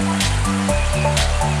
Música